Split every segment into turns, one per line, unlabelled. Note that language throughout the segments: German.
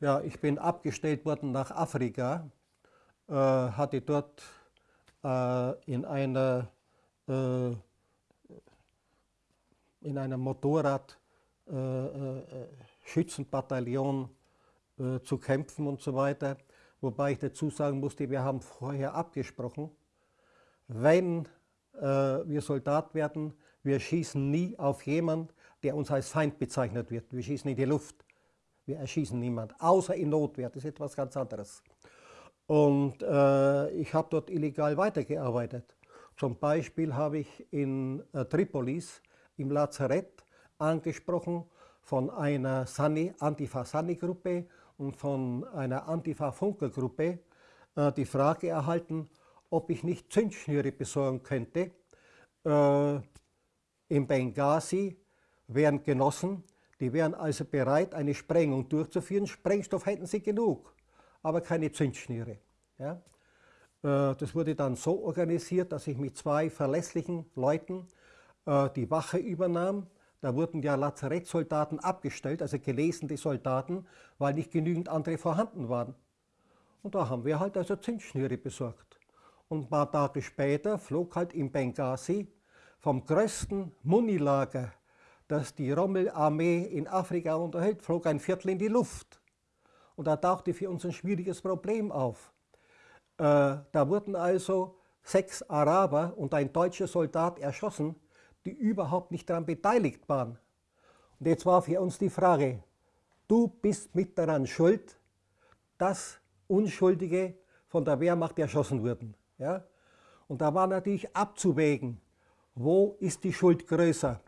Ja, ich bin abgestellt worden nach Afrika, äh, hatte dort äh, in einer äh, in einem Motorrad-Schützenbataillon äh, äh, zu kämpfen und so weiter. Wobei ich dazu sagen musste, wir haben vorher abgesprochen, wenn äh, wir Soldat werden, wir schießen nie auf jemanden, der uns als Feind bezeichnet wird. Wir schießen in die Luft. Wir erschießen niemand, außer in Notwehr. Das ist etwas ganz anderes. Und äh, ich habe dort illegal weitergearbeitet. Zum Beispiel habe ich in äh, Tripolis im Lazarett angesprochen von einer Antifa-Sani-Gruppe und von einer Antifa-Funker-Gruppe äh, die Frage erhalten, ob ich nicht Zündschnüre besorgen könnte. Äh, in Benghazi wären Genossen, die wären also bereit, eine Sprengung durchzuführen. Sprengstoff hätten sie genug, aber keine Zündschnüre. Ja? Äh, das wurde dann so organisiert, dass ich mit zwei verlässlichen Leuten äh, die Wache übernahm. Da wurden ja Lazarettsoldaten abgestellt, also gelesene Soldaten, weil nicht genügend andere vorhanden waren. Und da haben wir halt also Zündschnüre besorgt. Und ein paar Tage später flog halt in Benghazi vom größten Munilager das die Rommel-Armee in Afrika unterhält, flog ein Viertel in die Luft. Und da tauchte für uns ein schwieriges Problem auf. Äh, da wurden also sechs Araber und ein deutscher Soldat erschossen, die überhaupt nicht daran beteiligt waren. Und jetzt war für uns die Frage, du bist mit daran schuld, dass Unschuldige von der Wehrmacht erschossen wurden. Ja? Und da war natürlich abzuwägen, wo ist die Schuld größer?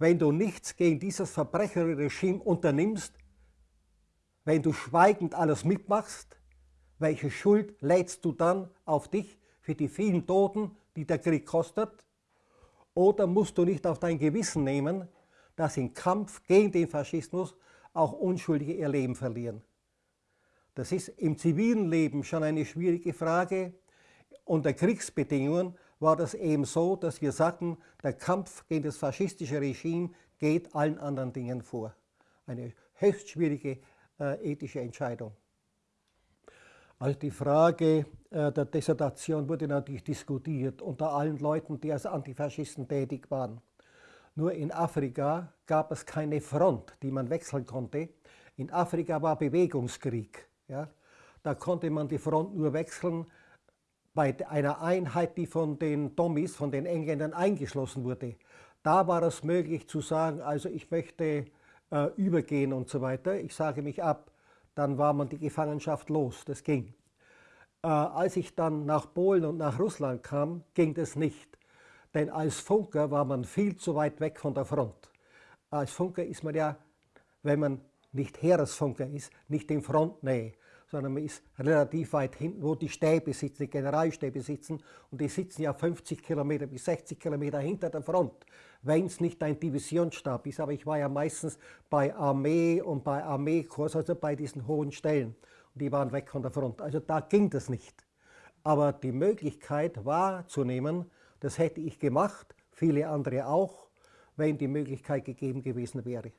Wenn du nichts gegen dieses verbrecherische Regime unternimmst, wenn du schweigend alles mitmachst, welche Schuld lädst du dann auf dich für die vielen Toten, die der Krieg kostet? Oder musst du nicht auf dein Gewissen nehmen, dass im Kampf gegen den Faschismus auch Unschuldige ihr Leben verlieren? Das ist im zivilen Leben schon eine schwierige Frage. Unter Kriegsbedingungen war das eben so, dass wir sagten, der Kampf gegen das faschistische Regime geht allen anderen Dingen vor. Eine höchst schwierige äh, ethische Entscheidung. Also die Frage äh, der Dissertation wurde natürlich diskutiert unter allen Leuten, die als Antifaschisten tätig waren. Nur in Afrika gab es keine Front, die man wechseln konnte. In Afrika war Bewegungskrieg. Ja? Da konnte man die Front nur wechseln, bei einer Einheit, die von den Tommies, von den Engländern eingeschlossen wurde. Da war es möglich zu sagen, also ich möchte äh, übergehen und so weiter, ich sage mich ab, dann war man die Gefangenschaft los, das ging. Äh, als ich dann nach Polen und nach Russland kam, ging das nicht. Denn als Funker war man viel zu weit weg von der Front. Als Funker ist man ja, wenn man nicht Heeresfunker ist, nicht in Frontnähe sondern man ist relativ weit hinten, wo die Stäbe sitzen, die Generalstäbe sitzen und die sitzen ja 50 Kilometer bis 60 Kilometer hinter der Front, wenn es nicht ein Divisionsstab ist. Aber ich war ja meistens bei Armee und bei Armeekurs, also bei diesen hohen Stellen. Und die waren weg von der Front. Also da ging das nicht. Aber die Möglichkeit wahrzunehmen, das hätte ich gemacht, viele andere auch, wenn die Möglichkeit gegeben gewesen wäre.